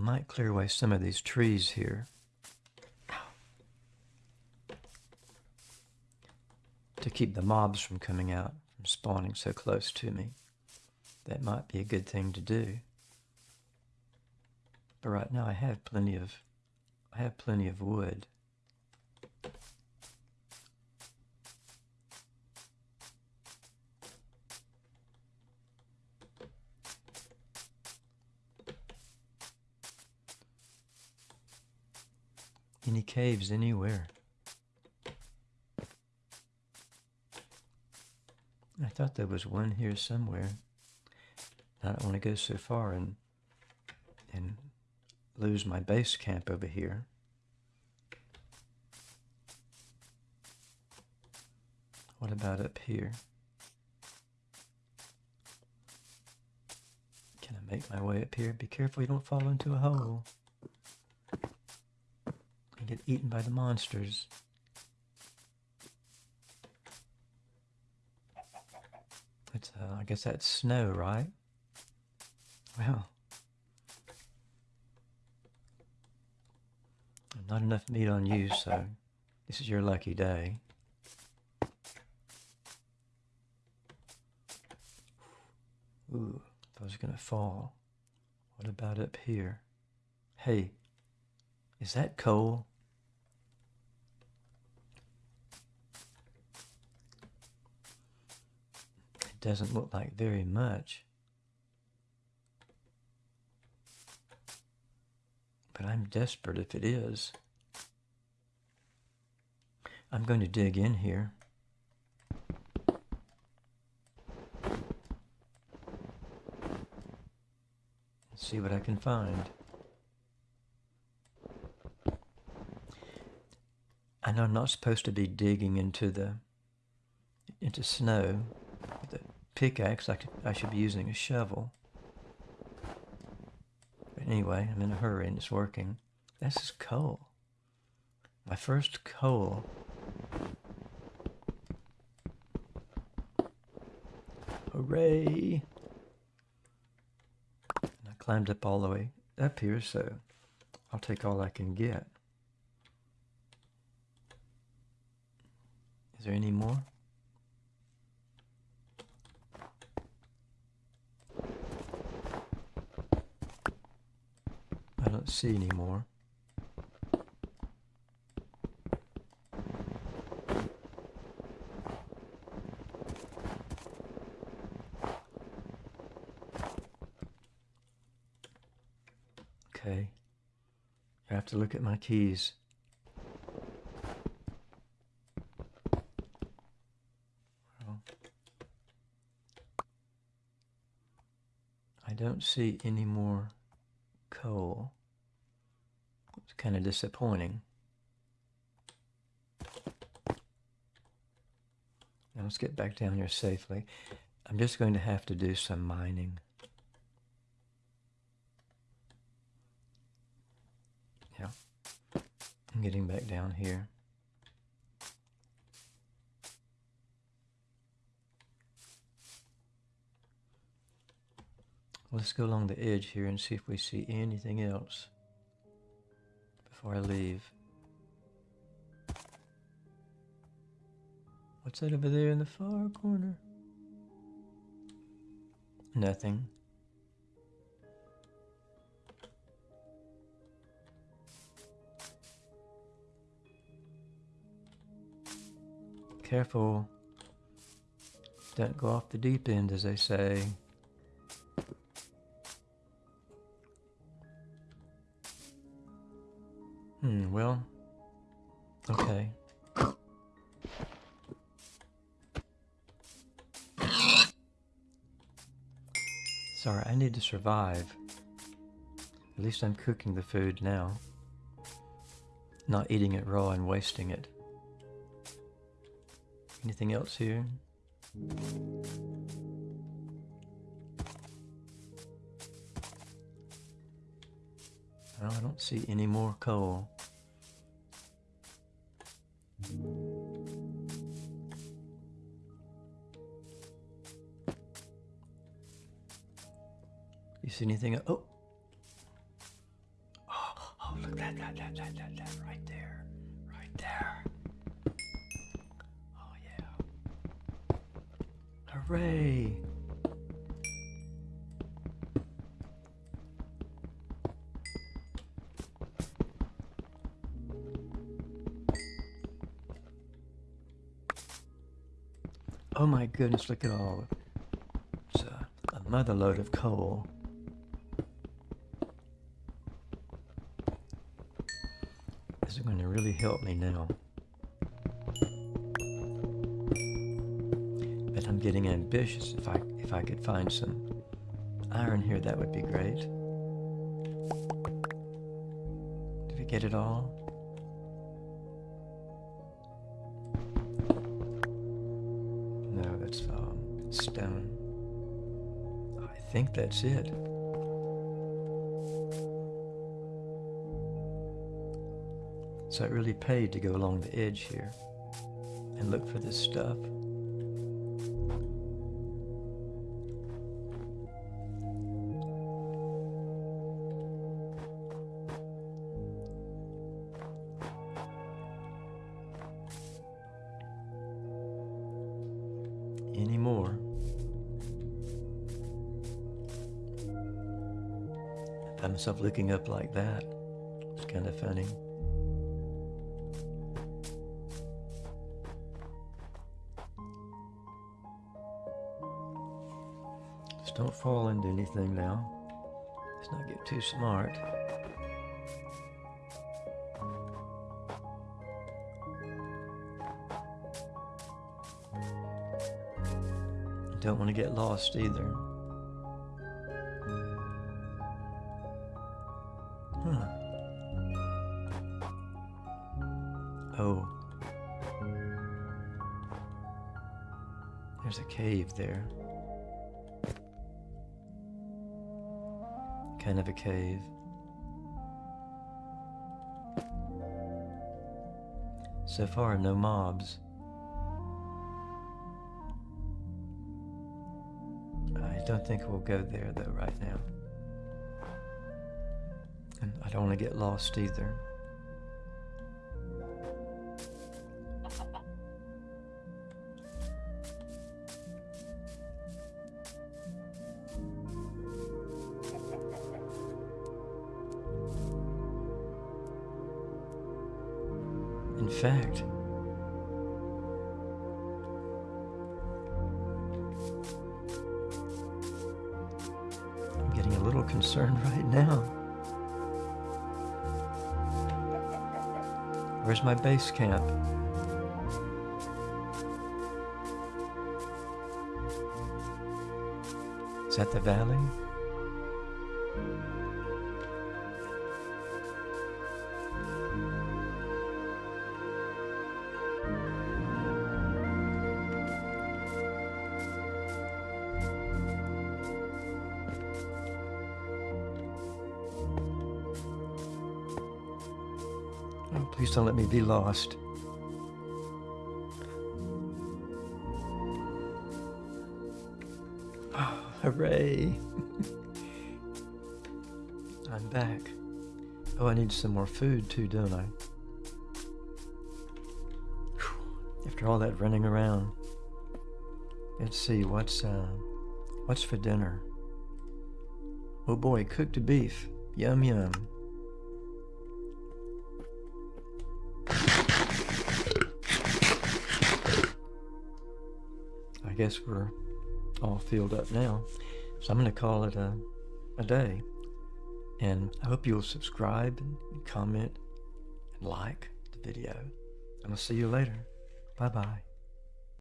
I might clear away some of these trees here. To keep the mobs from coming out, from spawning so close to me. That might be a good thing to do. But right now I have plenty of I have plenty of wood. Any caves anywhere? I thought there was one here somewhere. I don't want to go so far and and lose my base camp over here. What about up here? Can I make my way up here? Be careful you don't fall into a hole get eaten by the monsters. It's, uh, I guess that's snow, right? Well, not enough meat on you, so this is your lucky day. Ooh, I was gonna fall. What about up here? Hey, is that coal? Doesn't look like very much. But I'm desperate if it is. I'm going to dig in here. See what I can find. I know I'm not supposed to be digging into the into snow pickaxe. I, could, I should be using a shovel. But anyway, I'm in a hurry and it's working. This is coal. My first coal. Hooray! And I climbed up all the way up here, so I'll take all I can get. Is there any more? See any more. Okay. I have to look at my keys. I don't see any more coal. It's kind of disappointing. Now let's get back down here safely. I'm just going to have to do some mining. Yeah. I'm getting back down here. Let's go along the edge here and see if we see anything else before I leave. What's that over there in the far corner? Nothing. Careful. Don't go off the deep end, as they say. Okay. Sorry, I need to survive. At least I'm cooking the food now. Not eating it raw and wasting it. Anything else here? No, I don't see any more coal. You see anything? Oh. Oh, oh look that, that, that, that, that, that, right there. Right there. Oh, yeah. Hooray. Oh my goodness, look at all. It's a, a motherload of coal. This is going to really help me now. But I'm getting ambitious. If I if I could find some iron here, that would be great. Did we get it all? No, that's um, stone. I think that's it. So it really paid to go along the edge here and look for this stuff. Anymore. I myself looking up like that. It's kind of funny. Just don't fall into anything now. Let's not get too smart. Don't want to get lost either. Huh. Oh. There's a cave there. Kind of a cave. So far, no mobs. I don't think we'll go there though right now. And I don't want to get lost either. Fact, I'm getting a little concerned right now. Where's my base camp? Is that the valley? Oh, please don't let me be lost. Oh, hooray. I'm back. Oh, I need some more food too, don't I? After all that running around. Let's see, what's, uh, what's for dinner? Oh boy, cooked beef. Yum, yum. I guess we're all filled up now. So I'm going to call it a, a day. And I hope you'll subscribe and comment and like the video. And I'll see you later. Bye-bye.